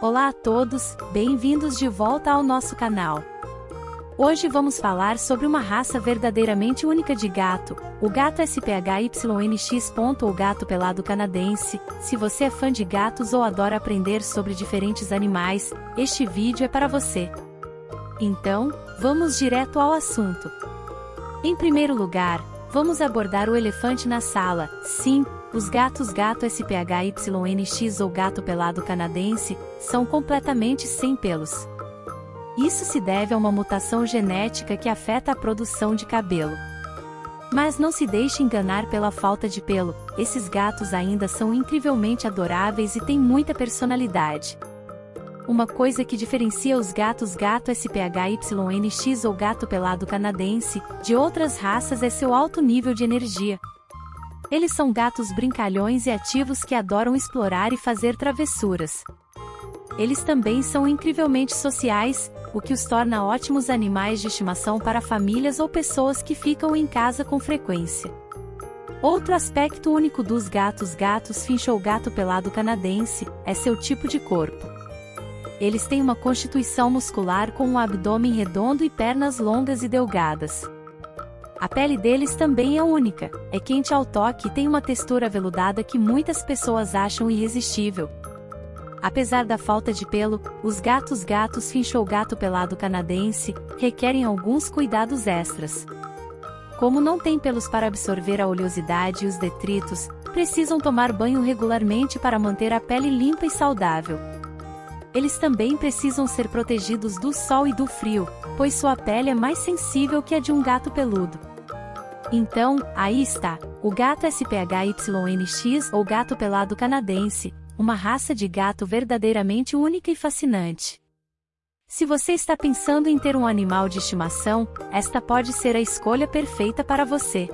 Olá a todos, bem-vindos de volta ao nosso canal. Hoje vamos falar sobre uma raça verdadeiramente única de gato, o gato SPHYNX. ou gato pelado canadense. Se você é fã de gatos ou adora aprender sobre diferentes animais, este vídeo é para você. Então, vamos direto ao assunto. Em primeiro lugar, vamos abordar o elefante na sala. Sim, os gatos gato SPHYNX ou gato pelado canadense são completamente sem pelos. Isso se deve a uma mutação genética que afeta a produção de cabelo. Mas não se deixe enganar pela falta de pelo, esses gatos ainda são incrivelmente adoráveis e têm muita personalidade. Uma coisa que diferencia os gatos gato SPHYNX ou gato pelado canadense de outras raças é seu alto nível de energia, eles são gatos brincalhões e ativos que adoram explorar e fazer travessuras. Eles também são incrivelmente sociais, o que os torna ótimos animais de estimação para famílias ou pessoas que ficam em casa com frequência. Outro aspecto único dos gatos gatos finch ou gato pelado canadense é seu tipo de corpo. Eles têm uma constituição muscular com um abdômen redondo e pernas longas e delgadas. A pele deles também é única, é quente ao toque e tem uma textura aveludada que muitas pessoas acham irresistível. Apesar da falta de pelo, os gatos gatos finchou gato pelado canadense requerem alguns cuidados extras. Como não têm pelos para absorver a oleosidade e os detritos, precisam tomar banho regularmente para manter a pele limpa e saudável. Eles também precisam ser protegidos do sol e do frio, pois sua pele é mais sensível que a de um gato peludo. Então, aí está, o gato SPHYNX ou gato pelado canadense, uma raça de gato verdadeiramente única e fascinante. Se você está pensando em ter um animal de estimação, esta pode ser a escolha perfeita para você.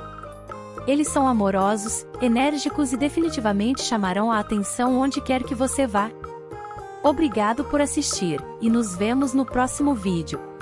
Eles são amorosos, enérgicos e definitivamente chamarão a atenção onde quer que você vá. Obrigado por assistir, e nos vemos no próximo vídeo.